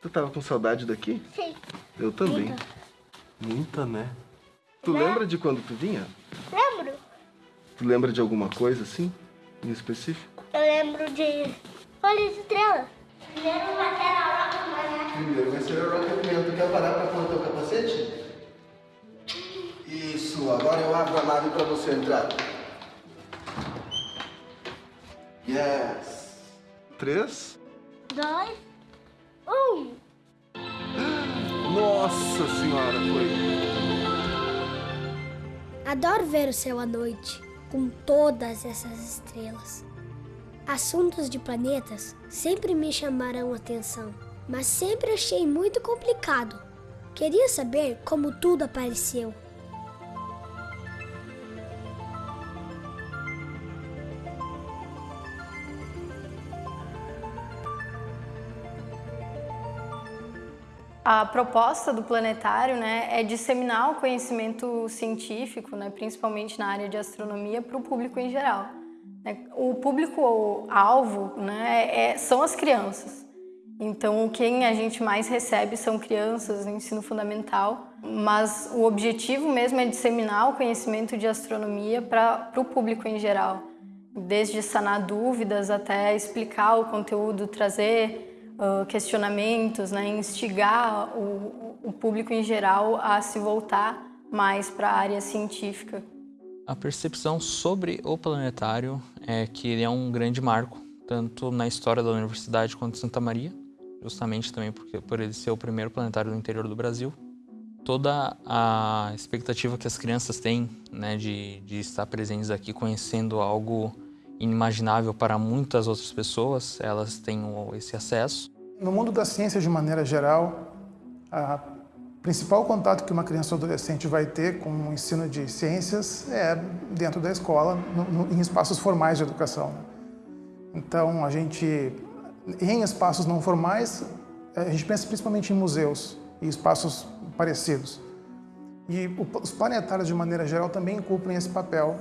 Tu tava com saudade daqui? Sim. Eu também. Muita. Muita, né? Tu Né? lembra de quando tu vinha? Lembro? Tu lembra de alguma coisa assim, em específico? Eu lembro de... Olha essa estrela. Primeiro vai ter a roca, Primeiro vai ser o rompimento. Quer parar pra pôr o teu capacete? Isso, agora eu abro a nave pra você entrar. Yes. Três. Dois. Um. Nossa senhora, foi. Adoro ver o céu à noite, com todas essas estrelas. Assuntos de planetas sempre me chamaram atenção, mas sempre achei muito complicado. Queria saber como tudo apareceu. A proposta do planetário né, é disseminar o conhecimento científico, né, principalmente na área de astronomia, para o público em geral. né. O público-alvo né, é- são as crianças. Então, quem a gente mais recebe são crianças no ensino fundamental, mas o objetivo mesmo é disseminar o conhecimento de astronomia para o público em geral, desde sanar dúvidas até explicar o conteúdo, trazer ah, questionamentos, né, instigar o, o público em geral a se voltar mais para a área científica. A percepção sobre o planetário é que ele é um grande marco, tanto na história da Universidade quanto de Santa Maria, justamente também porque, por ele ser o primeiro planetário do interior do Brasil. Toda a expectativa que as crianças têm né, de, de estar presentes aqui, conhecendo algo inimaginável para muitas outras pessoas, elas têm o- esse acesso. No mundo da ciência, de maneira geral, a principal contato que uma criança ou adolescente vai ter com o ensino de ciências é dentro da escola, no- no- em espaços formais de educação. Então, a gente, em espaços não formais, a gente pensa principalmente em museus e espaços parecidos. E o- os planetários, de maneira geral, também cumprem esse papel.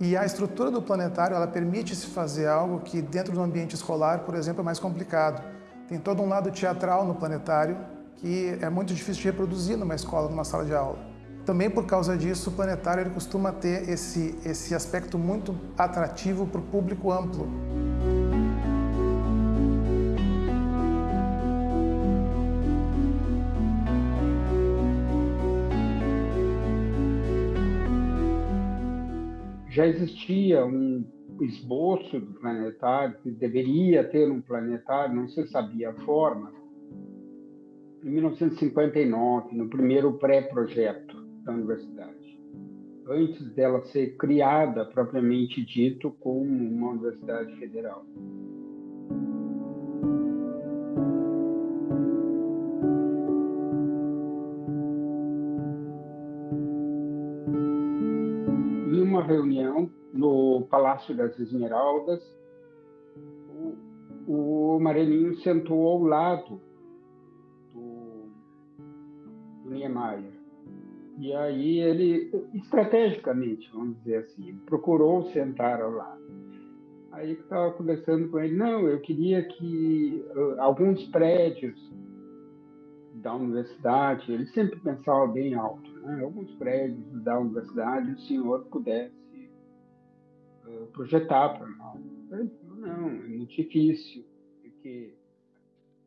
E a estrutura do planetário, ela permite se fazer algo que dentro do ambiente escolar, por exemplo, é mais complicado. Tem todo um lado teatral no planetário que é muito difícil de reproduzir numa escola, numa sala de aula. Também por causa disso, o planetário ele costuma ter esse, esse aspecto muito atrativo para o público amplo. Já existia um esboço do planetário, que deveria ter um planetário, não se sabia a forma. Em 1959, no primeiro pré-projeto da universidade, antes dela ser criada propriamente dito como uma universidade federal. Reunião no Palácio das Esmeraldas, o, o Marelinho sentou ao lado do, do Niemeyer. E aí ele, estrategicamente, vamos dizer assim, procurou sentar ao lado. Aí que estava conversando com ele, não, eu queria que uh, alguns prédios da universidade, ele sempre pensava bem alto, né? alguns prédios da universidade o senhor pudesse uh, projetar para nós. Não, é muito difícil, porque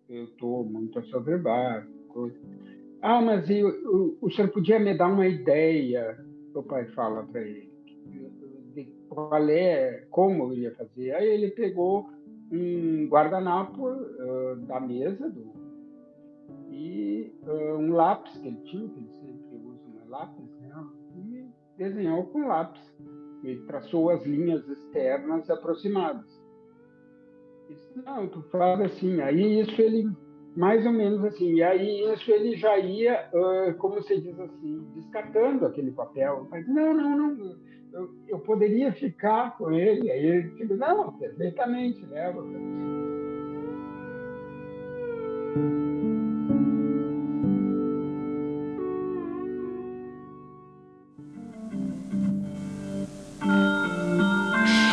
eu estou muito assoberbado. Coisa. Ah, mas eu, eu, o senhor podia me dar uma ideia, o pai fala para ele, de qual é, como eu iria fazer. Aí ele pegou um guardanapo uh, da mesa do e uh, um lápis que ele tinha, que ele lápis, né? e desenhou com lápis. Ele traçou as linhas externas aproximadas. Disse, não, tu faz assim. Aí isso ele, mais ou menos assim, e aí isso ele já ia, uh, como se diz assim, descartando aquele papel. Mas, não, não, não, eu, eu poderia ficar com ele. Aí ele disse, não, perfeitamente, leva. In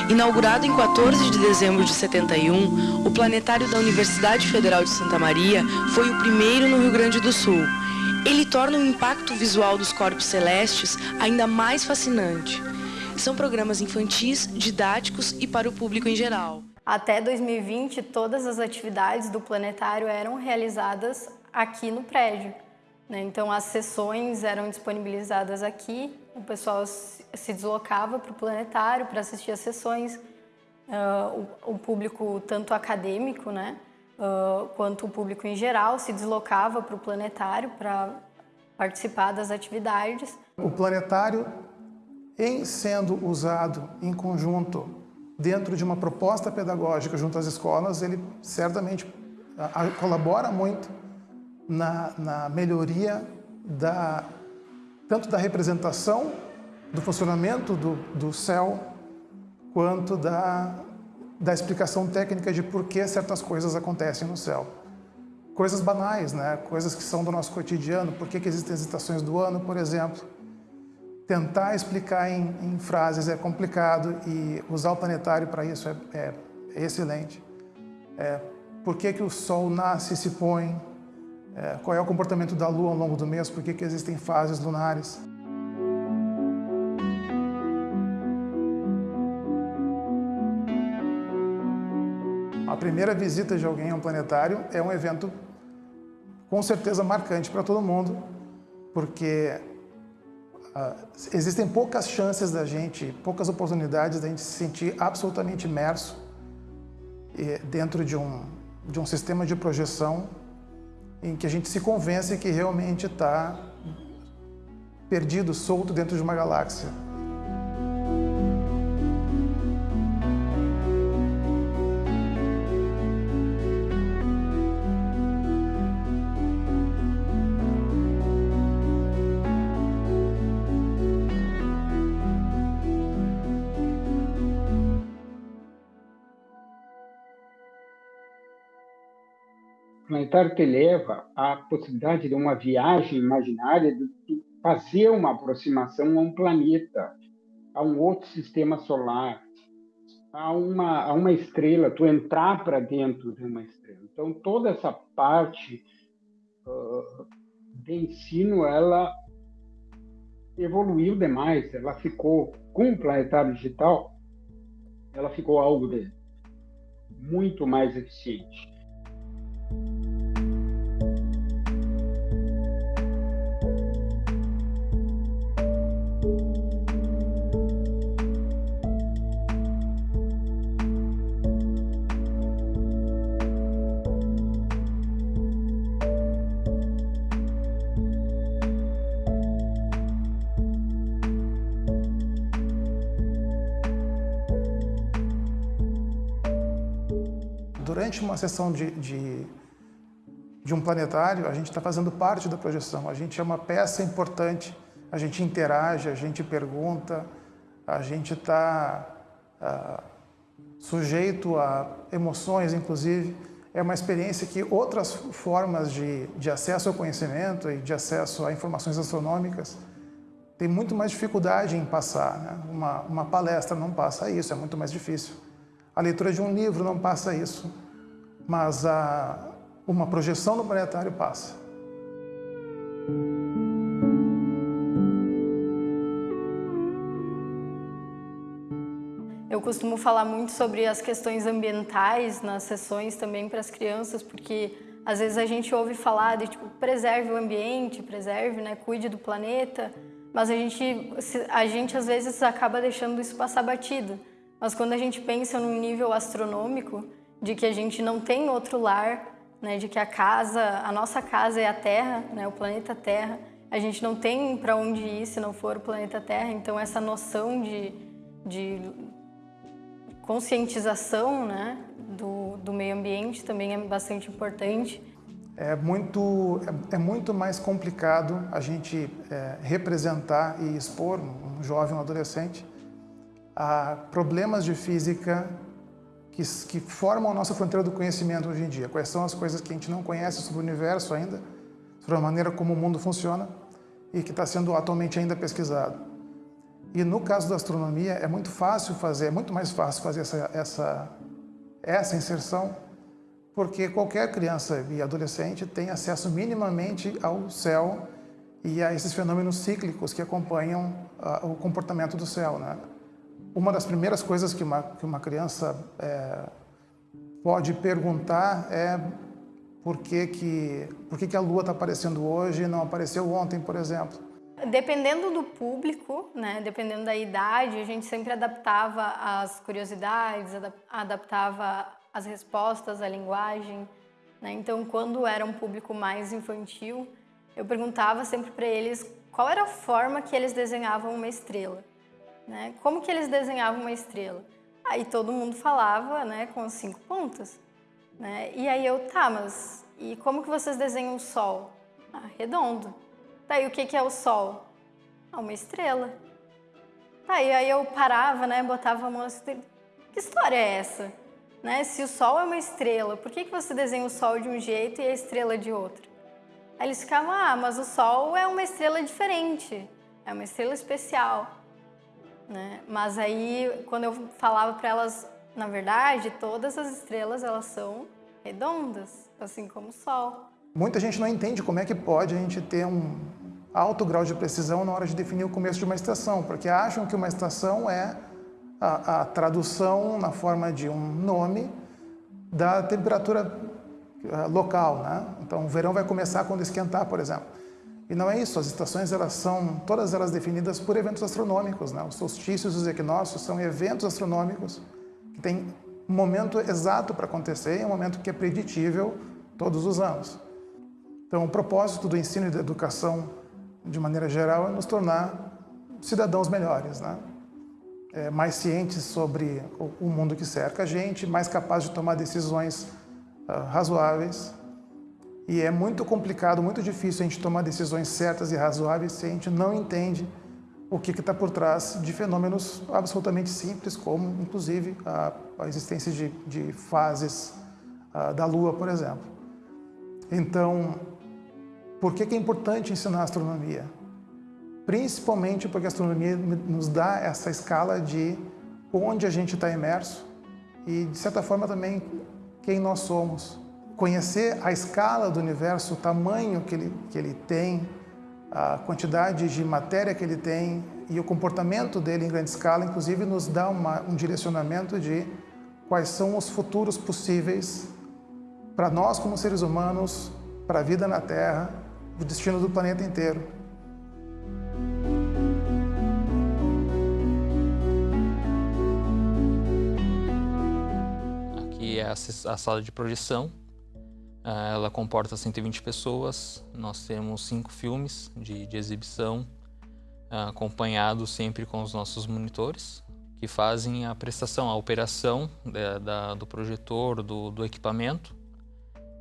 Inaugurado em 14 de dezembro de 71, o planetário da Universidade Federal de Santa Maria foi o primeiro no Rio Grande do Sul. Ele torna o impacto visual dos corpos celestes ainda mais fascinante. São programas infantis, didáticos e para o público em geral. Até 2020, todas as atividades do planetário eram realizadas aqui no prédio. Né? Então, as sessões eram disponibilizadas aqui, o pessoal se deslocava para o planetário para assistir as sessões, uh, o, o, público tanto acadêmico, né, uh, quanto o público em geral se deslocava para o planetário para participar das atividades. O planetário, em sendo usado em conjunto dentro de uma proposta pedagógica junto às escolas, ele certamente colabora muito na, na melhoria da, tanto da representação do funcionamento do, do céu, quanto da, da explicação técnica de por que certas coisas acontecem no céu. Coisas banais, né? coisas que são do nosso cotidiano, por que, que existem as estações do ano, por exemplo. Tentar explicar em, em frases é complicado e usar o planetário para isso é, é, é excelente. É, por que, que o Sol nasce e se põe, é, qual é o comportamento da Lua ao longo do mês, por que, que existem fases lunares. Primeira visita de alguém a um planetário é um evento com certeza marcante para todo mundo, porque uh, existem poucas chances da gente, poucas oportunidades da gente se sentir absolutamente imerso eh, dentro de um, de um sistema de projeção em que a gente se convence que realmente está perdido, solto dentro de uma galáxia. Planetário te leva à possibilidade de uma viagem imaginária de fazer uma aproximação a um planeta, a um outro sistema solar, a uma, a uma estrela, tu entrar para dentro de uma estrela. Então, toda essa parte uh, de ensino, ela evoluiu demais, ela ficou, com o planetário digital, ela ficou algo de muito mais eficiente. Durante uma sessão de, de, de um planetário, a gente está fazendo parte da projeção. A gente é uma peça importante, a gente interage, a gente pergunta, a gente está uh, sujeito a emoções, inclusive. É uma experiência que outras formas de, de acesso ao conhecimento e de acesso a informações astronômicas têm muito mais dificuldade em passar. Né? Uma, uma palestra não passa isso, é muito mais difícil. A leitura de um livro não passa isso mas a, uma projeção no planetário passa. Eu costumo falar muito sobre as questões ambientais nas sessões também para as crianças, porque às vezes a gente ouve falar de tipo, preserve o ambiente, preserve, né, cuide do planeta, mas a gente, a gente às vezes acaba deixando isso passar batido. Mas quando a gente pensa num nível astronômico, de que a gente não tem outro lar, né, de que a casa, a nossa casa é a Terra, né, o planeta Terra. A gente não tem para onde ir se não for o planeta Terra, então essa noção de, de conscientização né, do, do meio ambiente também é bastante importante. É muito, é, é muito mais complicado a gente é, representar e expor um jovem, um adolescente a problemas de física que, que formam a nossa fronteira do conhecimento hoje em dia. Quais são as coisas que a gente não conhece sobre o universo ainda, sobre a maneira como o mundo funciona e que está sendo atualmente ainda pesquisado. E no caso da astronomia é muito fácil fazer, é muito mais fácil fazer essa, essa, essa inserção, porque qualquer criança e adolescente tem acesso minimamente ao céu e a esses fenômenos cíclicos que acompanham uh, o comportamento do céu. Né? Uma das primeiras coisas que uma, que uma criança é, pode perguntar é por que, que, por que, que a Lua está aparecendo hoje e não apareceu ontem, por exemplo. Dependendo do público, né, dependendo da idade, a gente sempre adaptava as curiosidades, adaptava as respostas, a linguagem. Né? Então, quando era um público mais infantil, eu perguntava sempre para eles qual era a forma que eles desenhavam uma estrela. Né? Como que eles desenhavam uma estrela? Aí todo mundo falava né, com as cinco pontas. Né? E aí eu, tá, mas e como que vocês desenham o Sol? Ah, redondo. Daí o que, que é o Sol? Ah, uma estrela. Tá, e aí eu parava, né, botava a mão assim, que história é essa? Né? Se o Sol é uma estrela, por que, que você desenha o Sol de um jeito e a estrela de outro? Aí eles ficavam, ah, mas o Sol é uma estrela diferente, é uma estrela especial. Né? Mas aí, quando eu falava para elas, na verdade, todas as estrelas elas são redondas, assim como o Sol. Muita gente não entende como é que pode a gente ter um alto grau de precisão na hora de definir o começo de uma estação, porque acham que uma estação é a, a tradução na forma de um nome da temperatura uh, local, né? Então, o verão vai começar quando esquentar, por exemplo. E não é isso, as estações elas são todas elas definidas por eventos astronômicos, né? Os solstícios e os equinócios são eventos astronômicos que têm um momento exato para acontecer e um momento que é preditível todos os anos. Então, o propósito do ensino e da educação, de maneira geral, é nos tornar cidadãos melhores, né? É, mais cientes sobre o mundo que cerca a gente, mais capazes de tomar decisões uh, razoáveis e é muito complicado, muito difícil a gente tomar decisões certas e razoáveis se a gente não entende o que está por trás de fenômenos absolutamente simples, como, inclusive, a, a existência de, de fases a, da Lua, por exemplo. Então, por que, que é importante ensinar astronomia? Principalmente porque a astronomia nos dá essa escala de onde a gente está imerso e, de certa forma, também quem nós somos conhecer a escala do universo, o tamanho que ele, que ele tem, a quantidade de matéria que ele tem e o comportamento dele em grande escala, inclusive, nos dá uma, um direcionamento de quais são os futuros possíveis para nós como seres humanos, para a vida na Terra, o destino do planeta inteiro. Aqui é a, sala de projeção ela comporta 120 pessoas, nós temos cinco filmes de, de exibição, uh, acompanhados sempre com os nossos monitores, que fazem a prestação, a operação da, da, do projetor, do, do, equipamento,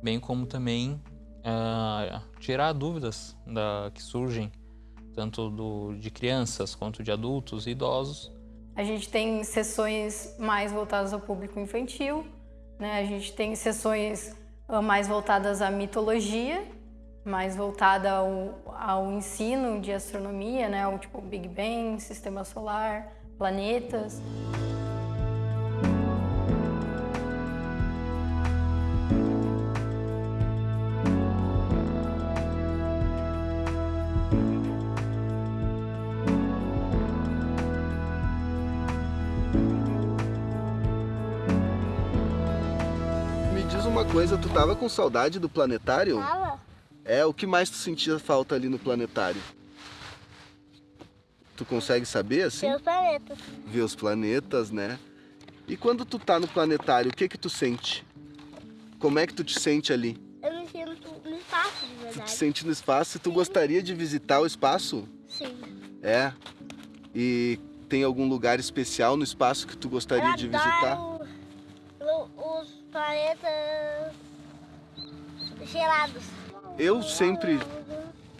bem como também uh, tirar dúvidas da, que surgem, tanto do, de crianças quanto de adultos e idosos. A gente tem sessões mais voltadas ao público infantil, né? a gente tem sessões ah, mais voltadas à mitologia, mais voltada ao, ao ensino de astronomia, né? O tipo Big Bang, Sistema Solar, planetas. Coisa, tu tava com saudade do planetário? Tava. É, o que mais tu sentia falta ali no planetário? Tu consegue saber assim? Ver os planetas. Ver os planetas, né? E quando tu tá no planetário, o que que tu sente? Como é que tu te sente ali? Eu me sinto no espaço, de verdade. Tu te sente no espaço e tu gostaria de visitar o espaço? Sim. É? E tem algum lugar especial no espaço que tu gostaria eu de visitar? Planetas gelados. Eu sempre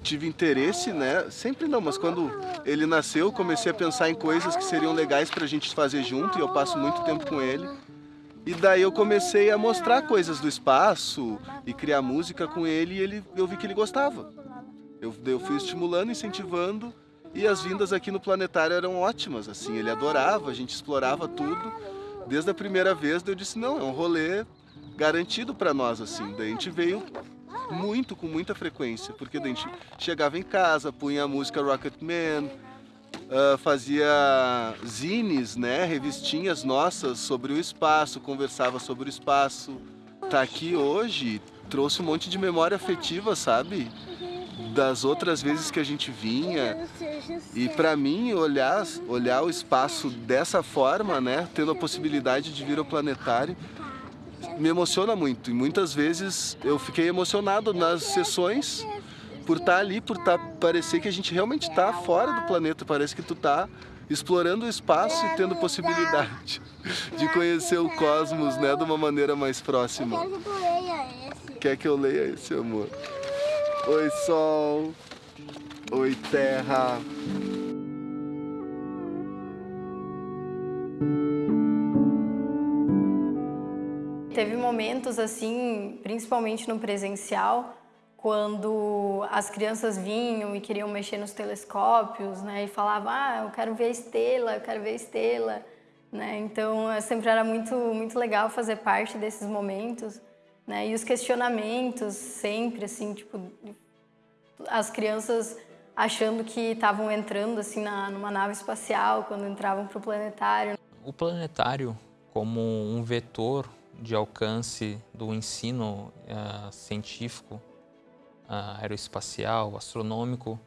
tive interesse, né? Sempre não, mas quando ele nasceu, comecei a pensar em coisas que seriam legais para a gente fazer junto e eu passo muito tempo com ele. E daí eu comecei a mostrar coisas do espaço e criar música com ele e ele, eu vi que ele gostava. Eu, eu fui estimulando, incentivando E as vindas aqui no planetário eram ótimas, assim, ele adorava, a gente explorava tudo. Desde a primeira vez eu disse, não, é um rolê garantido para nós, assim. Daí a gente veio muito, com muita frequência, porque a gente chegava em casa, punha a música Rocketman, uh, fazia zines, né, revistinhas nossas sobre o espaço, conversava sobre o espaço. Tá aqui hoje trouxe um monte de memória afetiva, sabe? Das outras vezes que a gente vinha. E para mim, olhar, olhar o espaço dessa forma, né? Tendo a possibilidade de vir ao planetário, me emociona muito. E muitas vezes eu fiquei emocionado nas sessões por estar tá ali, por tá, parecer que a gente realmente está fora do planeta. Parece que tu tá explorando o espaço e tendo possibilidade de conhecer o cosmos, né, de uma maneira mais próxima. Quer que eu leia esse, amor? Oi, sol. Oi, terra. Teve momentos assim, principalmente no presencial, quando as crianças vinham e queriam mexer nos telescópios, né, e falavam, ah, eu quero ver a estrela, eu quero ver a estrela, né, então sempre era muito, muito legal fazer parte desses momentos, né? E os questionamentos sempre, assim, tipo, as crianças achando que estavam entrando, assim, na, numa nave espacial quando entravam para o planetário. O planetário, como um vetor de alcance do ensino uh, científico, uh, aeroespacial, astronômico,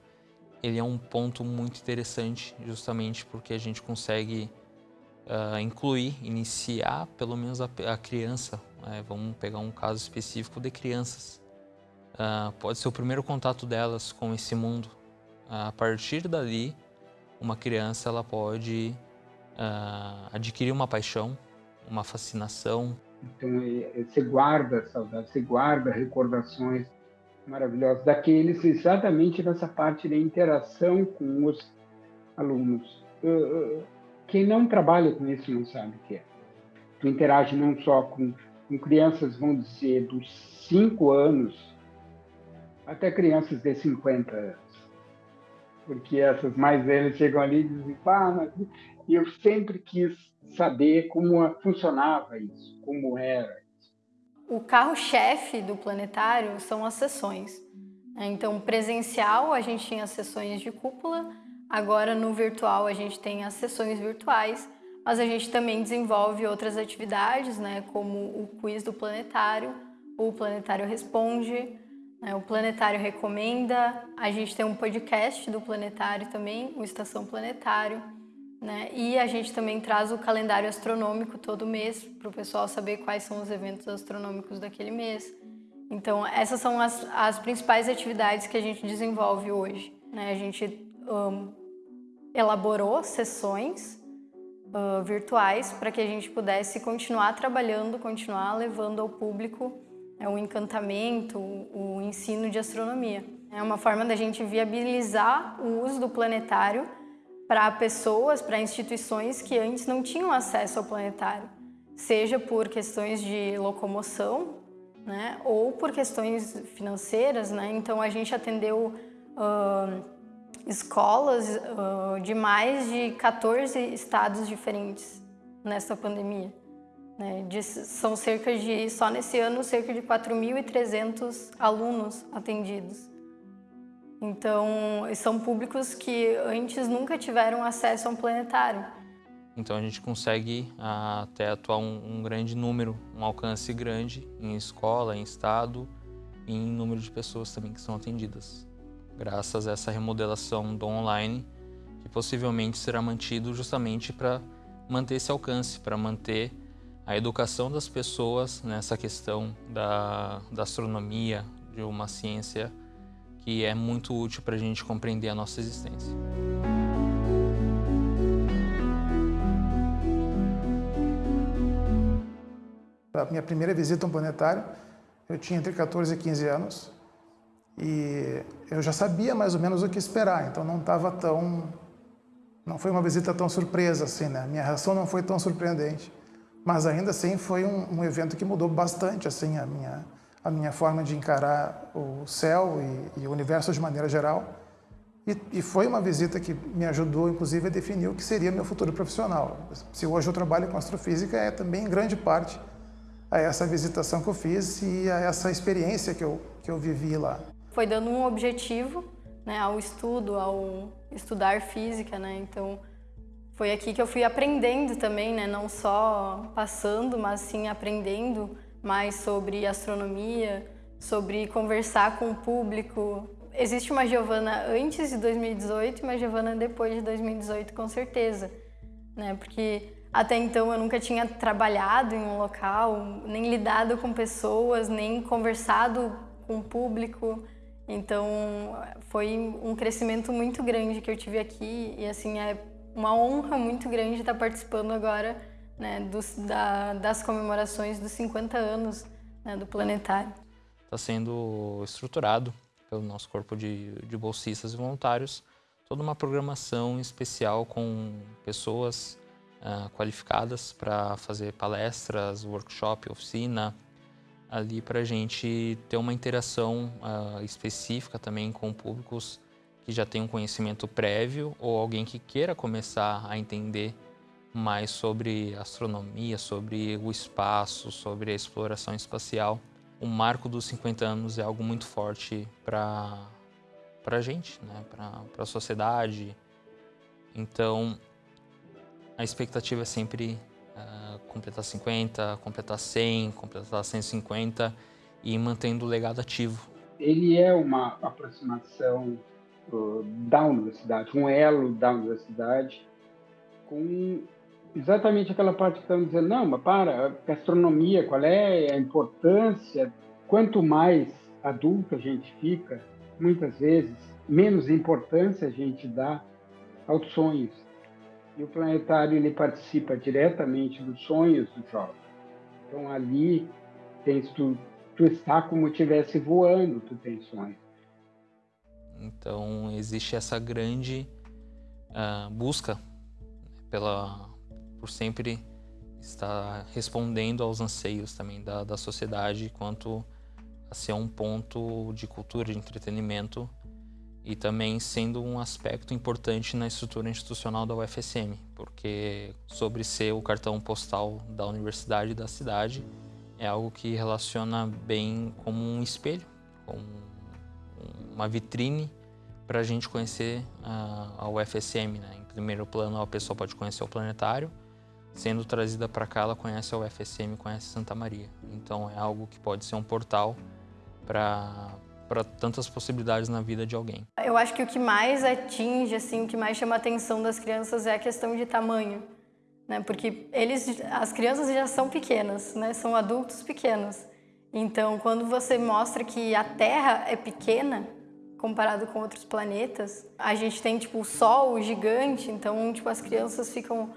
ele é um ponto muito interessante, justamente porque a gente consegue uh, incluir, iniciar pelo menos a, a criança é, vamos pegar um caso específico de crianças. Uh, pode ser o primeiro contato delas com esse mundo. Uh, a partir dali, uma criança ela pode uh, adquirir uma paixão, uma fascinação. Então, você guarda saudades, você guarda recordações maravilhosas daqueles exatamente nessa parte da interação com os alunos. Quem não trabalha com isso não sabe o que é. Tu interage não só com com crianças, vamos dizer, dos 5 anos até crianças de 50 anos. Porque essas mais velhas chegam ali e dizem, ah, mas eu sempre quis saber como funcionava isso, como era isso. O carro-chefe do planetário são as sessões. Né? Então, presencial, a gente tinha sessões de cúpula, agora no virtual a gente tem as sessões virtuais, mas a gente também desenvolve outras atividades, né, como o quiz do planetário, o Planetário Responde, né, o Planetário Recomenda, a gente tem um podcast do Planetário também, o Estação Planetário, né, e a gente também traz o calendário astronômico todo mês, para o pessoal saber quais são os eventos astronômicos daquele mês. Então, essas são as, as principais atividades que a gente desenvolve hoje. Né? A gente um, elaborou sessões uh, virtuais para que a gente pudesse continuar trabalhando, continuar levando ao público é, o encantamento, o, o ensino de astronomia. É uma forma da gente viabilizar o uso do planetário para pessoas, para instituições que antes não tinham acesso ao planetário, seja por questões de locomoção, né, ou por questões financeiras, né? Então a gente atendeu uh, escolas uh, de mais de 14 estados diferentes nessa pandemia. Né? São cerca de, só nesse ano, cerca de 4.300 alunos atendidos. Então, são públicos que antes nunca tiveram acesso a um planetário. Então a gente consegue até atuar um, um grande número, um alcance grande em escola, em estado e em número de pessoas também que são atendidas graças a essa remodelação do online, que possivelmente será mantido justamente para manter esse alcance, para manter a educação das pessoas nessa questão da, da astronomia, de uma ciência que é muito útil para a gente compreender a nossa existência. A minha primeira visita a um planetário, eu tinha entre 14 e 15 anos. E eu já sabia mais ou menos o que esperar, então não estava tão... Não foi uma visita tão surpresa assim, né? Minha reação não foi tão surpreendente. Mas ainda assim foi um, um evento que mudou bastante assim a minha, a minha forma de encarar o céu e, e o universo de maneira geral. E, e, foi uma visita que me ajudou, inclusive, a definir o que seria meu futuro profissional. Se hoje eu trabalho com astrofísica, é também em grande parte a essa visitação que eu fiz e a essa experiência que eu, que eu vivi lá. Foi dando um objetivo né, ao estudo, ao estudar física, né? Então, foi aqui que eu fui aprendendo também, né? Não só passando, mas sim aprendendo mais sobre astronomia, sobre conversar com o público, existe uma Giovana antes de 2018 e uma Giovana depois de 2018, com certeza. Né? Porque até então eu nunca tinha trabalhado em um local, nem lidado com pessoas, nem conversado com o público. Então foi um crescimento muito grande que eu tive aqui e assim é uma honra muito grande estar participando agora né, dos, da, das comemorações dos 50 anos né, do planetário. Está sendo estruturado pelo nosso corpo de, de bolsistas e voluntários, toda uma programação especial com pessoas uh, qualificadas para fazer palestras, workshop, oficina, ali para a gente ter uma interação uh, específica também com públicos que já têm um conhecimento prévio ou alguém que queira começar a entender mais sobre astronomia, sobre o espaço, sobre a exploração espacial o marco dos 50 anos é algo muito forte para a gente, né? para a sociedade. Então, a expectativa é sempre uh, completar 50, completar 100, completar 150 e mantendo o legado ativo. Ele é uma aproximação uh, da universidade, um elo da universidade com exatamente aquela parte que estão dizendo, não, mas para, gastronomia, qual é a importância? Quanto mais adulto a gente fica, muitas vezes, menos importância a gente dá aos sonhos. E o planetário ele participa diretamente dos sonhos do jovem. Então ali tens tu, tu está como estivesse voando, tu tens sonhos. Então existe essa grande uh, busca pela por sempre estar respondendo aos anseios também da, da sociedade quanto a ser um ponto de cultura, de entretenimento e também sendo um aspecto importante na estrutura institucional da UFSM, porque sobre ser o cartão postal da universidade e da cidade é algo que relaciona bem como um espelho, como uma vitrine para a gente conhecer a, a UFSM. Né? Em primeiro plano, a pessoa pode conhecer o planetário, sendo trazida para cá, ela conhece a UFSM, conhece Santa Maria. Então é algo que pode ser um portal para para tantas possibilidades na vida de alguém. Eu acho que o que mais atinge, assim, o que mais chama a atenção das crianças é a questão de tamanho, né? Porque eles, as crianças já são pequenas, né? São adultos pequenos. Então, quando você mostra que a Terra é pequena comparado com outros planetas, a gente tem tipo o Sol gigante, então tipo as crianças ficam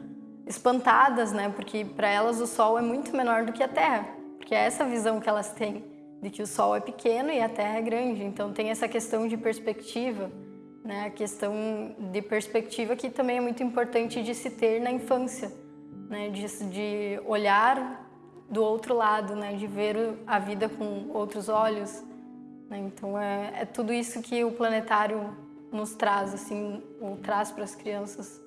espantadas, né? Porque para elas o Sol é muito menor do que a Terra, porque é essa visão que elas têm de que o Sol é pequeno e a Terra é grande. Então tem essa questão de perspectiva, né? A questão de perspectiva que também é muito importante de se ter na infância, né? De, de olhar do outro lado, né? De ver a vida com outros olhos. Né? Então é, é tudo isso que o planetário nos traz, assim, ou traz para as crianças.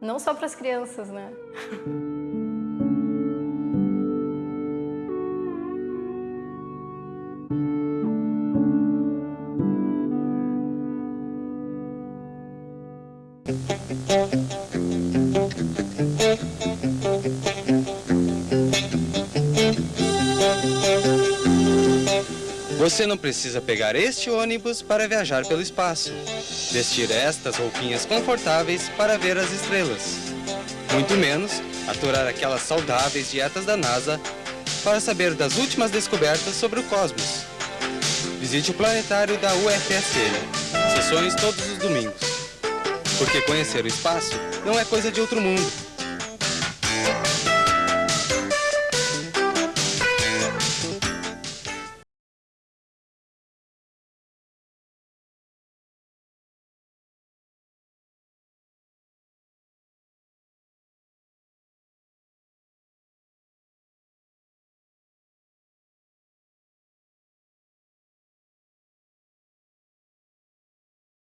Não só para as crianças, né? Você não precisa pegar este ônibus para viajar pelo espaço. Vestir estas roupinhas confortáveis para ver as estrelas. Muito menos aturar aquelas saudáveis dietas da NASA para saber das últimas descobertas sobre o cosmos. Visite o planetário da UFSM. Sessões todos os domingos. Porque conhecer o espaço não é coisa de outro mundo.